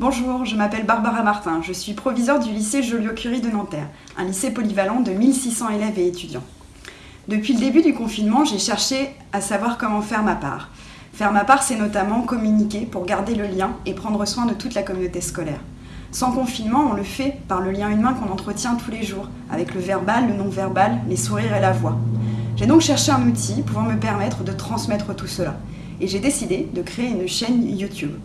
Bonjour, je m'appelle Barbara Martin, je suis proviseure du lycée Joliot-Curie de Nanterre, un lycée polyvalent de 1600 élèves et étudiants. Depuis le début du confinement, j'ai cherché à savoir comment faire ma part. Faire ma part, c'est notamment communiquer pour garder le lien et prendre soin de toute la communauté scolaire. Sans confinement, on le fait par le lien humain qu'on entretient tous les jours, avec le verbal, le non-verbal, les sourires et la voix. J'ai donc cherché un outil pouvant me permettre de transmettre tout cela. Et j'ai décidé de créer une chaîne YouTube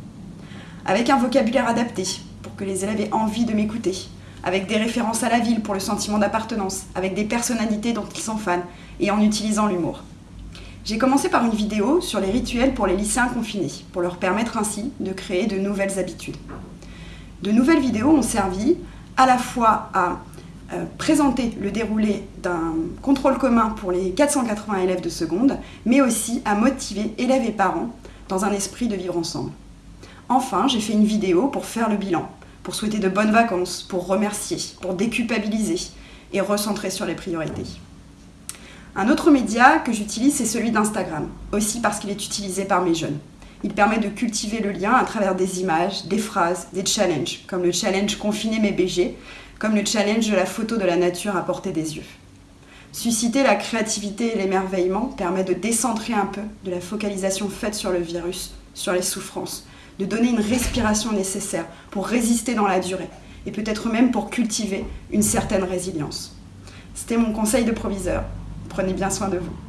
avec un vocabulaire adapté pour que les élèves aient envie de m'écouter, avec des références à la ville pour le sentiment d'appartenance, avec des personnalités dont ils sont fans et en utilisant l'humour. J'ai commencé par une vidéo sur les rituels pour les lycéens confinés, pour leur permettre ainsi de créer de nouvelles habitudes. De nouvelles vidéos ont servi à la fois à euh, présenter le déroulé d'un contrôle commun pour les 480 élèves de seconde, mais aussi à motiver élèves et parents dans un esprit de vivre ensemble. Enfin, j'ai fait une vidéo pour faire le bilan, pour souhaiter de bonnes vacances, pour remercier, pour déculpabiliser et recentrer sur les priorités. Un autre média que j'utilise, c'est celui d'Instagram, aussi parce qu'il est utilisé par mes jeunes. Il permet de cultiver le lien à travers des images, des phrases, des challenges, comme le challenge Confiner mes BG, comme le challenge de la photo de la nature à portée des yeux. Susciter la créativité et l'émerveillement permet de décentrer un peu de la focalisation faite sur le virus, sur les souffrances, de donner une respiration nécessaire pour résister dans la durée et peut-être même pour cultiver une certaine résilience. C'était mon conseil de proviseur. Prenez bien soin de vous.